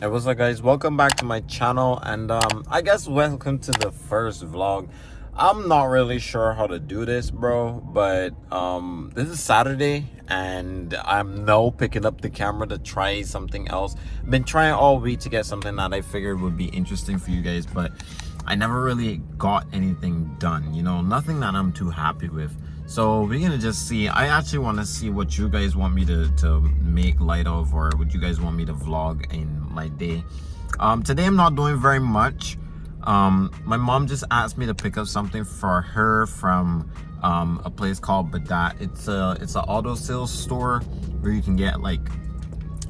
Hey, what's up guys? Welcome back to my channel and um I guess welcome to the first vlog. I'm not really sure how to do this, bro, but um this is Saturday and I'm now picking up the camera to try something else. Been trying all week to get something that I figured would be interesting for you guys, but I never really got anything done, you know, nothing that I'm too happy with so we're gonna just see i actually want to see what you guys want me to to make light of or what you guys want me to vlog in my day. Um today i'm not doing very much. Um my mom just asked me to pick up something for her from um a place called badat. It's a it's an auto sales store where you can get like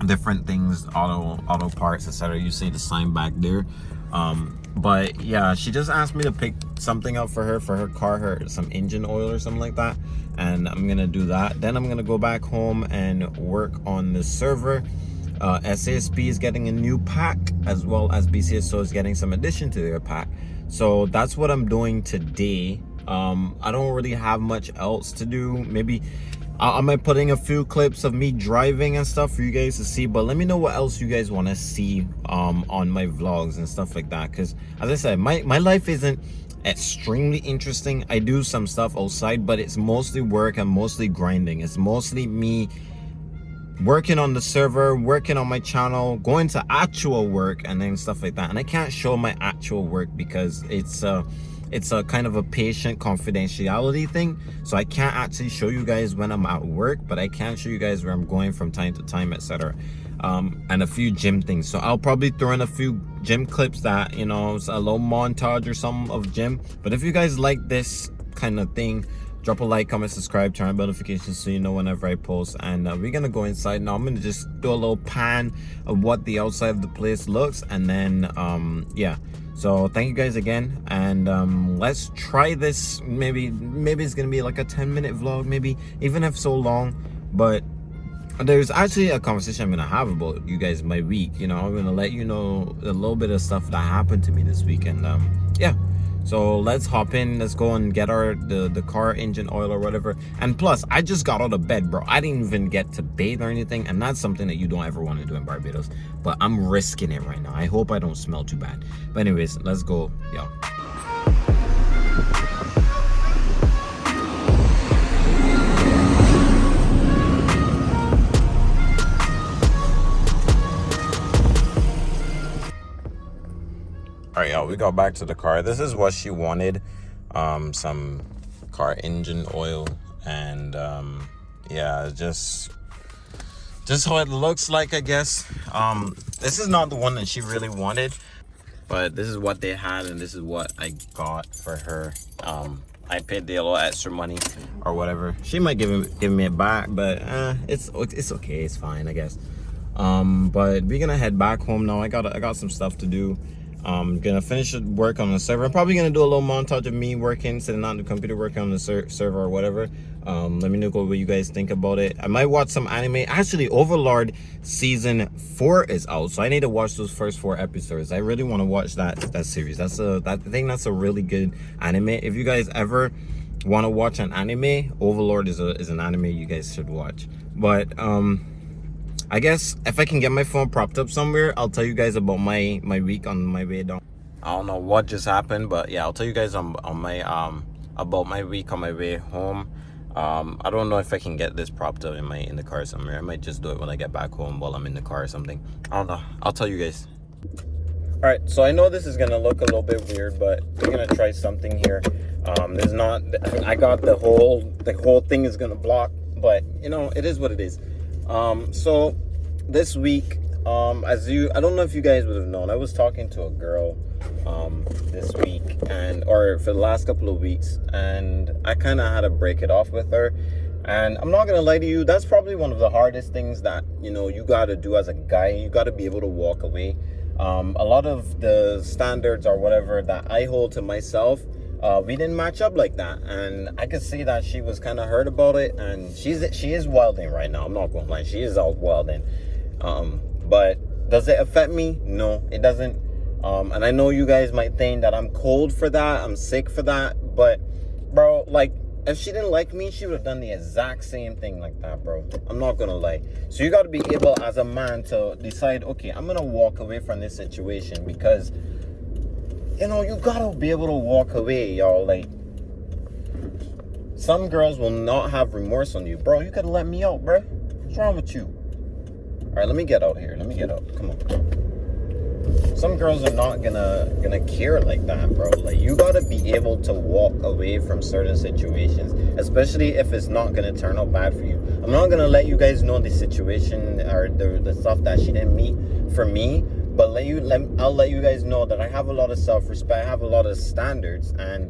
different things auto auto parts etc you see the sign back there. Um but yeah she just asked me to pick something up for her for her car her some engine oil or something like that. And i'm gonna do that. Then i'm gonna go back home and work on the server. Uh, SASP is getting a new pack as well as BCSO is getting some addition to their pack. So that's what I'm doing today. Um, I don't really have much else to do. Maybe I might putting a few clips of me driving and stuff for you guys to see but let me know what else you guys want to see um, on my vlogs and stuff like that because as I said my my life isn't extremely interesting. I do some stuff outside but it's mostly work and mostly grinding. It's mostly me working on the server working on my channel going to actual work and then stuff like that. And I can't show my actual work because it's uh it's a kind of a patient confidentiality thing. So i can't actually show you guys when i'm at work but i can show you guys where i'm going from time to time etc um, and a few gym things. So i'll probably throw in a few gym clips that you know a little montage or some of gym. But if you guys like this kind of thing drop a like comment subscribe turn on notifications so you know whenever i post. And uh, we're gonna go inside now. I'm gonna just do a little pan of what the outside of the place looks and then um yeah. So thank you guys again. And um let's try this. Maybe maybe it's gonna be like a 10 minute vlog maybe even if so long. But there's actually a conversation i'm gonna have about you guys my week you know. I'm gonna let you know a little bit of stuff that happened to me this week and um yeah so let's hop in. Let's go and get our the the car engine oil or whatever. And plus i just got out of bed bro. I didn't even get to bathe or anything and that's something that you don't ever want to do in barbados. But i'm risking it right now. I hope i don't smell too bad. But anyways let's go yo right y'all we got back to the car. This is what she wanted um some car engine oil and um yeah just just how it looks like i guess. Um this is not the one that she really wanted but this is what they had and this is what i got for her. Um i paid the little extra money or whatever. She might give give me it back but uh it's it's okay it's fine i guess. Um but we're gonna head back home now. I got i got some stuff to do I'm gonna finish work on the server. I'm probably gonna do a little montage of me working, sitting on the computer working on the ser server or whatever. Um, let me know what you guys think about it. I might watch some anime. Actually, Overlord season four is out, so I need to watch those first four episodes. I really want to watch that that series. That's a that I think that's a really good anime. If you guys ever want to watch an anime, Overlord is a is an anime you guys should watch. But um I guess if I can get my phone propped up somewhere, I'll tell you guys about my my week on my way down. I don't know what just happened, but yeah, I'll tell you guys on on my um about my week on my way home. Um, I don't know if I can get this propped up in my in the car somewhere. I might just do it when I get back home while I'm in the car or something. I don't know. I'll tell you guys. All right, so I know this is gonna look a little bit weird, but we're gonna try something here. Um, there's not. I got the whole the whole thing is gonna block, but you know it is what it is um so this week um as you i don't know if you guys would have known i was talking to a girl um this week and or for the last couple of weeks and i kind of had to break it off with her. And i'm not gonna lie to you that's probably one of the hardest things that you know you got to do as a guy you got to be able to walk away. Um a lot of the standards or whatever that i hold to myself uh, we didn't match up like that. And i could see that she was kind of hurt about it and she's she is wilding right now i'm not gonna lie she is out wilding um but does it affect me no it doesn't um and i know you guys might think that i'm cold for that i'm sick for that but bro like if she didn't like me, she would have done the exact same thing like that, bro. I'm not gonna lie. So you gotta be able as a man to decide, okay, I'm gonna walk away from this situation because you know, you gotta be able to walk away, y'all. Like some girls will not have remorse on you. Bro, you could have let me out, bro. What's wrong with you? Alright, let me get out here. Let me get out. Come on. Some girls are not gonna gonna care like that bro. Like you gotta be able to walk away from certain situations especially if it's not gonna turn out bad for you. I'm not gonna let you guys know the situation or the, the stuff that she didn't meet for me but let you let i'll let you guys know that i have a lot of self-respect i have a lot of standards and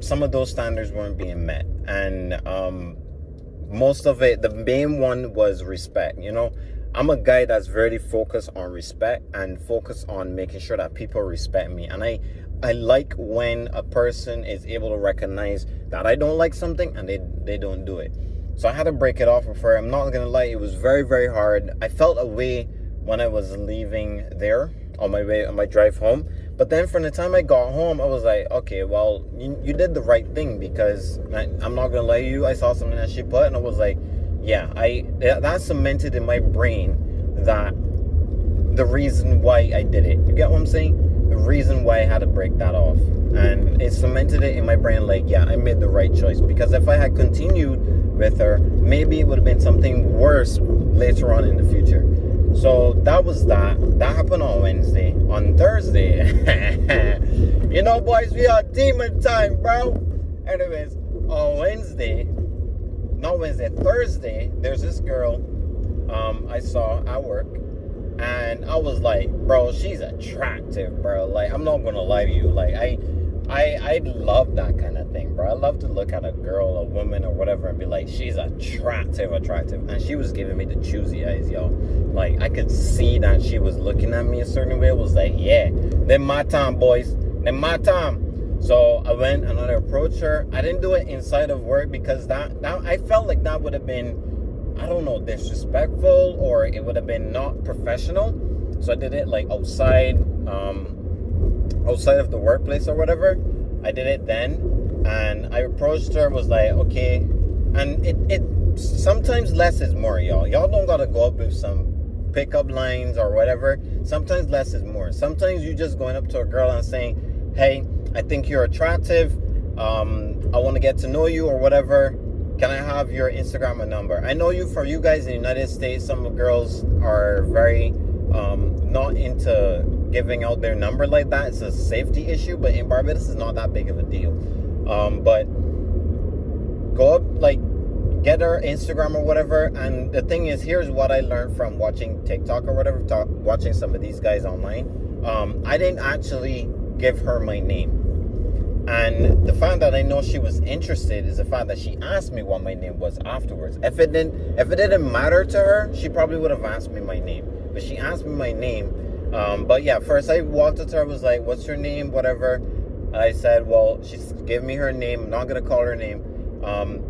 some of those standards weren't being met. And um most of it the main one was respect you know I'm a guy that's very focused on respect and focused on making sure that people respect me. And I I like when a person is able to recognize that I don't like something and they, they don't do it. So I had to break it off with her. I'm not gonna lie, it was very, very hard. I felt a way when I was leaving there on my way on my drive home. But then from the time I got home, I was like, okay, well, you, you did the right thing because I, I'm not gonna lie you. I saw something that she put and I was like, yeah, I that cemented in my brain that the reason why I did it. You get what I'm saying? The reason why I had to break that off. And it cemented it in my brain like, yeah, I made the right choice. Because if I had continued with her, maybe it would have been something worse later on in the future. So that was that. That happened on Wednesday. On Thursday, you know, boys, we are demon time, bro. Anyways, on Wednesday, not Wednesday, Thursday, there's this girl um, I saw at work. And I was like, bro, she's attractive, bro. Like, I'm not gonna lie to you. Like, I I I love that kind of thing, bro. I love to look at a girl, a woman, or whatever, and be like, she's attractive, attractive. And she was giving me the choosy eyes, y'all. Like, I could see that she was looking at me a certain way. It was like, yeah, then my time, boys. Then my time. So I went and I approached her. I didn't do it inside of work because that, that I felt like that would have been, I don't know, disrespectful or it would have been not professional. So I did it like outside, um, outside of the workplace or whatever. I did it then, and I approached her. Was like, okay, and it it sometimes less is more, y'all. Y'all don't gotta go up with some pickup lines or whatever. Sometimes less is more. Sometimes you just going up to a girl and saying, hey I think you're attractive. Um, I want to get to know you or whatever. Can I have your Instagram number? I know you for you guys in the United States, some girls are very um, not into giving out their number like that. It's a safety issue, but in Barbados, it's not that big of a deal. Um, but go up, like, get her Instagram or whatever. And the thing is, here's what I learned from watching TikTok or whatever, talk, watching some of these guys online. Um, I didn't actually give her my name. And the fact that I know she was interested is the fact that she asked me what my name was afterwards. If it didn't, if it didn't matter to her, she probably would have asked me my name. But she asked me my name. Um, but yeah, first I walked up to her, was like, "What's your name?" Whatever. I said, "Well, she gave me her name. I'm not gonna call her name." Um,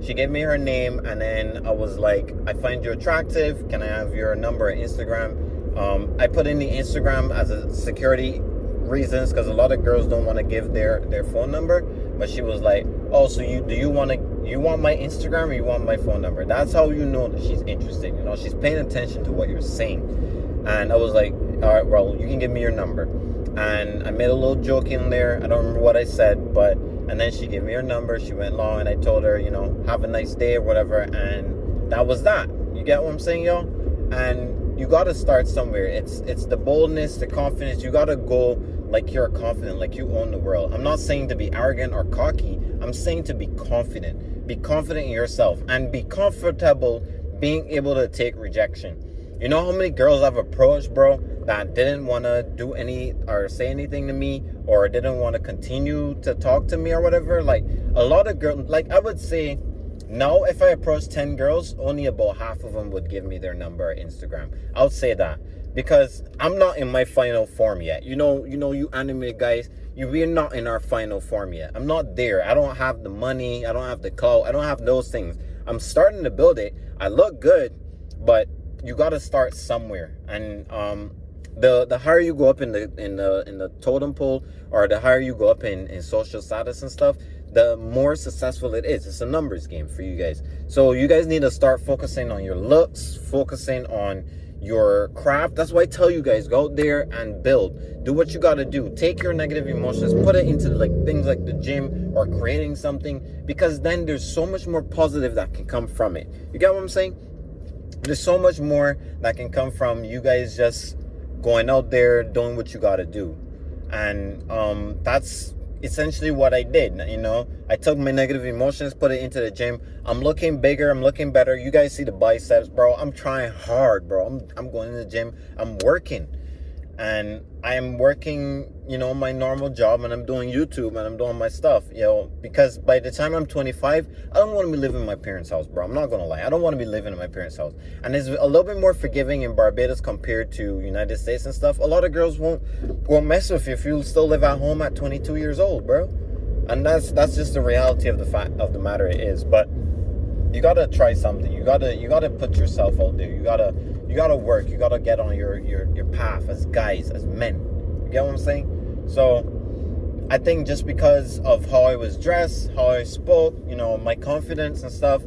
she gave me her name, and then I was like, "I find you attractive. Can I have your number, on Instagram?" Um, I put in the Instagram as a security reasons because a lot of girls don't want to give their their phone number but she was like oh so you do you want to you want my instagram or you want my phone number? That's how you know that she's interested you know? She's paying attention to what you're saying. And i was like all right well you can give me your number. And i made a little joke in there i don't remember what i said but and then she gave me her number she went long and i told her you know have a nice day or whatever and that was that. You get what i'm saying y'all? And you got to start somewhere. It's it's the boldness the confidence you got to go like you're confident, like you own the world. I'm not saying to be arrogant or cocky. I'm saying to be confident. Be confident in yourself and be comfortable being able to take rejection. You know how many girls I've approached, bro, that didn't want to do any or say anything to me or didn't want to continue to talk to me or whatever? Like a lot of girls, like I would say now if I approach 10 girls, only about half of them would give me their number or Instagram. I'll say that because I'm not in my final form yet. You know, you know, you anime guys, you we're not in our final form yet. I'm not there. I don't have the money. I don't have the clout. I don't have those things. I'm starting to build it. I look good, but you got to start somewhere. And um, the the higher you go up in the in the in the totem pole, or the higher you go up in in social status and stuff, the more successful it is. It's a numbers game for you guys. So you guys need to start focusing on your looks, focusing on your craft. That's why I tell you guys, go out there and build. Do what you got to do. Take your negative emotions, put it into like things like the gym or creating something because then there's so much more positive that can come from it. You get what I'm saying? There's so much more that can come from you guys just going out there doing what you got to do. And um that's essentially what I did. You know, I took my negative emotions, put it into the gym. I'm looking bigger. I'm looking better. You guys see the biceps, bro. I'm trying hard, bro. I'm, I'm going to the gym. I'm working and I'm working, you know, my normal job and I'm doing YouTube and I'm doing my stuff, you know, because by the time I'm 25, I don't want to be living in my parents' house, bro. I'm not going to lie. I don't want to be living in my parents' house. And it's a little bit more forgiving in Barbados compared to United States and stuff. A lot of girls won't won't mess with you if you still live at home at 22 years old, bro. And that's that's just the reality of the fact of the matter it is. But you got to try something. You got to you got to put yourself out there. You got to you gotta work. You gotta get on your your your path as guys, as men. You get what I'm saying? So I think just because of how I was dressed, how I spoke, you know, my confidence and stuff,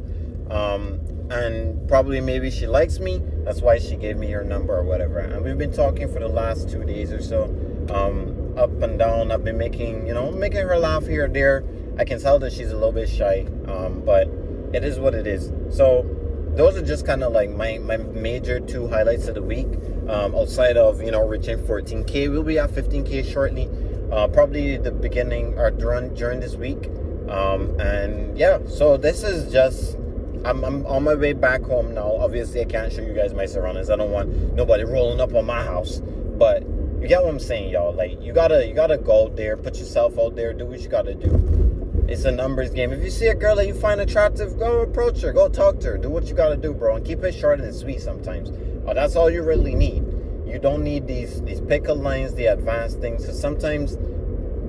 um, and probably maybe she likes me. That's why she gave me her number or whatever. And we've been talking for the last two days or so, um, up and down. I've been making, you know, making her laugh here or there. I can tell that she's a little bit shy, um, but it is what it is. So those are just kind of like my, my major two highlights of the week. Um, outside of, you know, reaching 14K, we'll be at 15K shortly. Uh, probably the beginning or during, during this week. Um, and yeah, so this is just, I'm, I'm on my way back home now. Obviously, I can't show you guys my surroundings. I don't want nobody rolling up on my house. But you get what I'm saying, y'all. Like, you gotta, you gotta go out there, put yourself out there, do what you gotta do it's a numbers game. If you see a girl that you find attractive, go approach her, go talk to her, do what you gotta do, bro, and keep it short and sweet sometimes. Oh, that's all you really need. You don't need these these pickup lines, the advanced things. So sometimes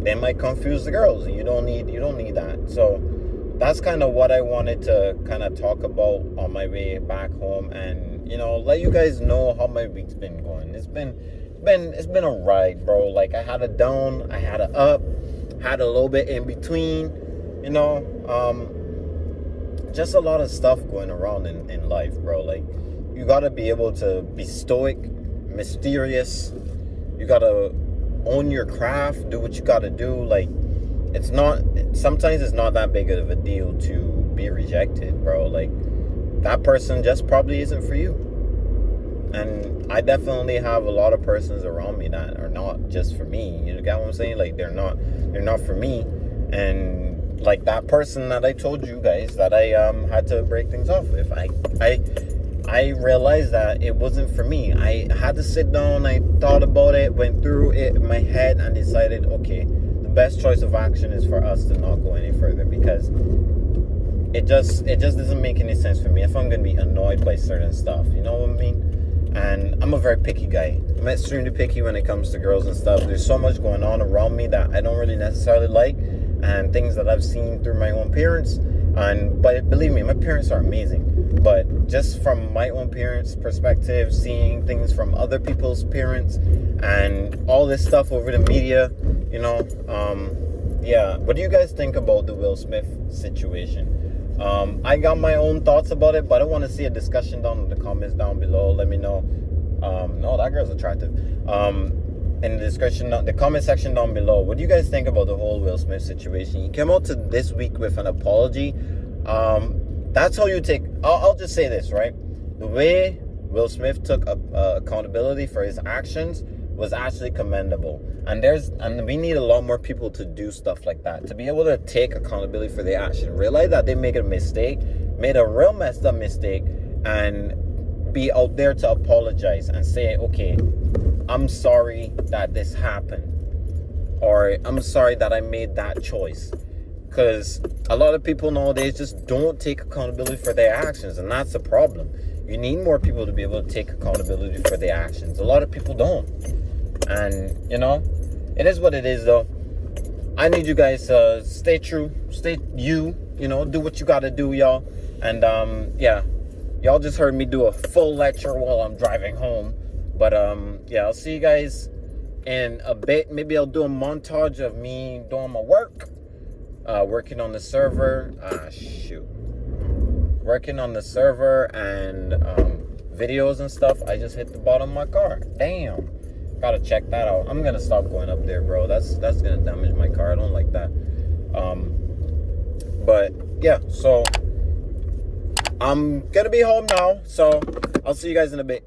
they might confuse the girls, you don't need you don't need that. So that's kind of what I wanted to kind of talk about on my way back home, and you know, let you guys know how my week's been going. It's been been it's been a ride, bro. Like I had a down, I had a up, had a little bit in between you know, um, just a lot of stuff going around in, in life, bro. Like, you gotta be able to be stoic, mysterious. You gotta own your craft, do what you gotta do. Like, it's not, sometimes it's not that big of a deal to be rejected, bro. Like, that person just probably isn't for you. And I definitely have a lot of persons around me that are not just for me. You get what I'm saying? Like, they're not, they're not for me. And like that person that I told you guys that I um, had to break things off with. I, I, I realized that it wasn't for me. I had to sit down. I thought about it, went through it in my head, and decided, okay, the best choice of action is for us to not go any further because it just it just doesn't make any sense for me if I'm gonna be annoyed by certain stuff. You know what I mean? And I'm a very picky guy. I'm extremely picky when it comes to girls and stuff. There's so much going on around me that I don't really necessarily like and things that I've seen through my own parents. And but believe me, my parents are amazing. But just from my own parents' perspective, seeing things from other people's parents, and all this stuff over the media, you know, um, yeah. What do you guys think about the Will Smith situation? Um, I got my own thoughts about it, but I want to see a discussion down in the comments down below. Let me know. Um, no, that girl's attractive. Um, in the description, the comment section down below. What do you guys think about the whole Will Smith situation? He came out to this week with an apology. Um, that's how you take. I'll, I'll, just say this right. The way Will Smith took uh, accountability for his actions was actually commendable. And there's and we need a lot more people to do stuff like that to be able to take accountability for their action, realize that they made a mistake, made a real messed up mistake, and be out there to apologize and say, okay, I'm sorry that this happened. Or I'm sorry that I made that choice. Because a lot of people nowadays just don't take accountability for their actions. And that's the problem. You need more people to be able to take accountability for their actions. A lot of people don't. And, you know, it is what it is, though. I need you guys to uh, stay true. Stay you. You know, do what you got to do, y'all. And, um, yeah. Y'all just heard me do a full lecture while I'm driving home. But um, yeah, I'll see you guys in a bit. Maybe I'll do a montage of me doing my work. uh, working on the server. Ah, shoot. Working on the server and um, videos and stuff. I just hit the bottom of my car. Damn. Gotta check that out. I'm gonna stop going up there, bro. That's that's gonna damage my car. I don't like that. Um, but yeah, so I'm gonna be home now. So I'll see you guys in a bit.